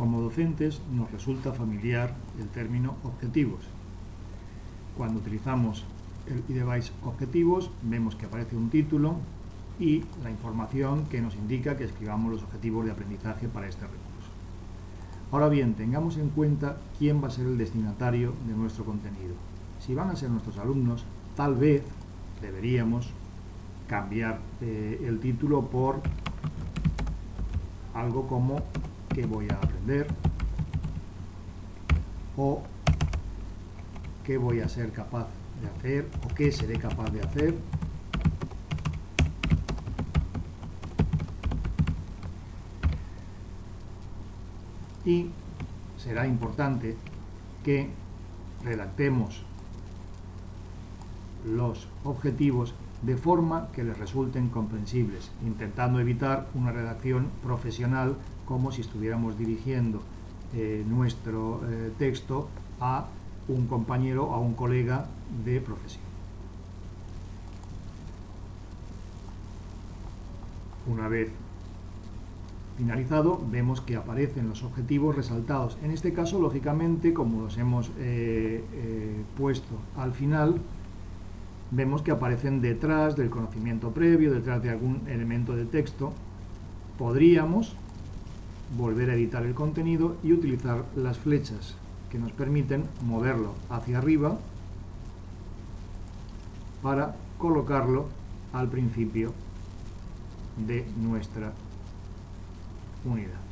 Como docentes nos resulta familiar el término objetivos. Cuando utilizamos el eDevice objetivos vemos que aparece un título y la información que nos indica que escribamos los objetivos de aprendizaje para este recurso. Ahora bien, tengamos en cuenta quién va a ser el destinatario de nuestro contenido. Si van a ser nuestros alumnos, tal vez deberíamos cambiar eh, el título por algo como ¿qué voy a aprender? o ¿qué voy a ser capaz de hacer? o ¿qué seré capaz de hacer? y será importante que redactemos los objetivos de forma que les resulten comprensibles, intentando evitar una redacción profesional como si estuviéramos dirigiendo eh, nuestro eh, texto a un compañero o a un colega de profesión. Una vez finalizado, vemos que aparecen los objetivos resaltados. En este caso, lógicamente, como los hemos eh, puesto al final, vemos que aparecen detrás del conocimiento previo, detrás de algún elemento de texto. Podríamos volver a editar el contenido y utilizar las flechas que nos permiten moverlo hacia arriba para colocarlo al principio de nuestra unidad.